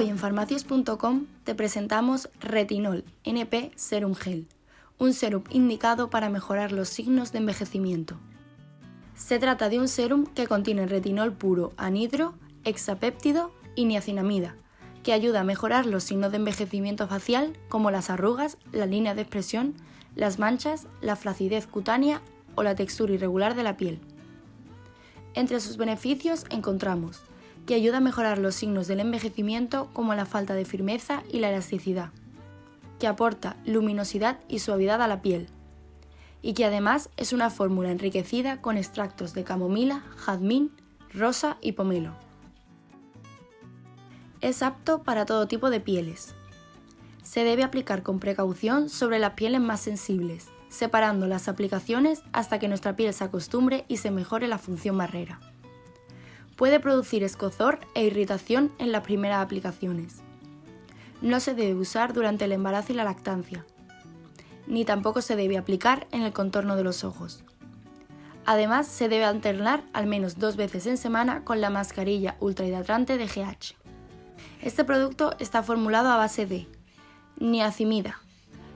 Hoy en farmacias.com te presentamos Retinol NP Serum Gel, un serum indicado para mejorar los signos de envejecimiento. Se trata de un serum que contiene retinol puro, anhidro, hexapéptido y niacinamida, que ayuda a mejorar los signos de envejecimiento facial como las arrugas, la línea de expresión, las manchas, la flacidez cutánea o la textura irregular de la piel. Entre sus beneficios encontramos que ayuda a mejorar los signos del envejecimiento como la falta de firmeza y la elasticidad, que aporta luminosidad y suavidad a la piel, y que además es una fórmula enriquecida con extractos de camomila, jazmín, rosa y pomelo. Es apto para todo tipo de pieles. Se debe aplicar con precaución sobre las pieles más sensibles, separando las aplicaciones hasta que nuestra piel se acostumbre y se mejore la función barrera puede producir escozor e irritación en las primeras aplicaciones. No se debe usar durante el embarazo y la lactancia, ni tampoco se debe aplicar en el contorno de los ojos. Además, se debe alternar al menos dos veces en semana con la mascarilla ultrahidratante de GH. Este producto está formulado a base de niacimida,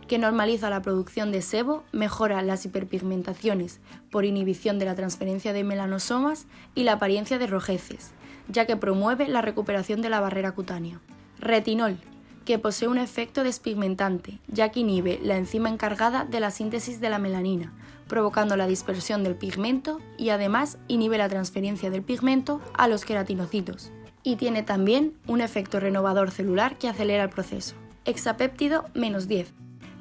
que normaliza la producción de sebo, mejora las hiperpigmentaciones por inhibición de la transferencia de melanosomas y la apariencia de rojeces, ya que promueve la recuperación de la barrera cutánea. Retinol, que posee un efecto despigmentante, ya que inhibe la enzima encargada de la síntesis de la melanina, provocando la dispersión del pigmento y además inhibe la transferencia del pigmento a los queratinocitos. Y tiene también un efecto renovador celular que acelera el proceso. Hexapéptido menos 10,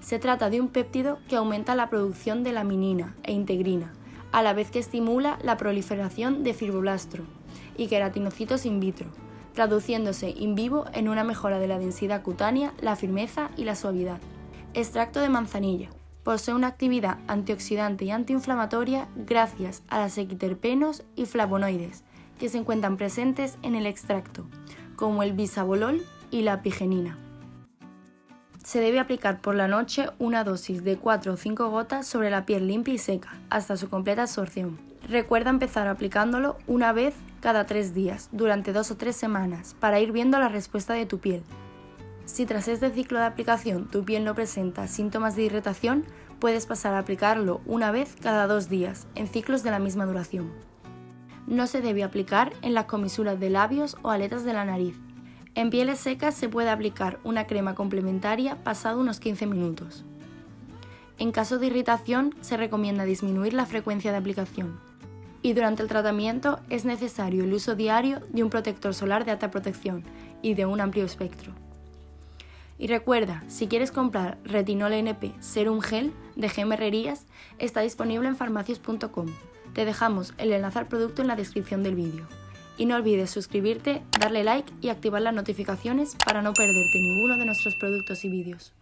se trata de un péptido que aumenta la producción de laminina e integrina, a la vez que estimula la proliferación de fibroblastro y queratinocitos in vitro, traduciéndose in vivo en una mejora de la densidad cutánea, la firmeza y la suavidad. Extracto de manzanilla. Posee una actividad antioxidante y antiinflamatoria gracias a las equiterpenos y flavonoides que se encuentran presentes en el extracto, como el bisabolol y la apigenina se debe aplicar por la noche una dosis de 4 o 5 gotas sobre la piel limpia y seca, hasta su completa absorción. Recuerda empezar aplicándolo una vez cada 3 días, durante 2 o 3 semanas, para ir viendo la respuesta de tu piel. Si tras este ciclo de aplicación tu piel no presenta síntomas de irritación, puedes pasar a aplicarlo una vez cada 2 días, en ciclos de la misma duración. No se debe aplicar en las comisuras de labios o aletas de la nariz, en pieles secas se puede aplicar una crema complementaria pasado unos 15 minutos. En caso de irritación se recomienda disminuir la frecuencia de aplicación. Y durante el tratamiento es necesario el uso diario de un protector solar de alta protección y de un amplio espectro. Y recuerda, si quieres comprar Retinol NP Serum Gel de Gemerrerías, está disponible en farmacias.com. Te dejamos el enlace al producto en la descripción del vídeo. Y no olvides suscribirte, darle like y activar las notificaciones para no perderte ninguno de nuestros productos y vídeos.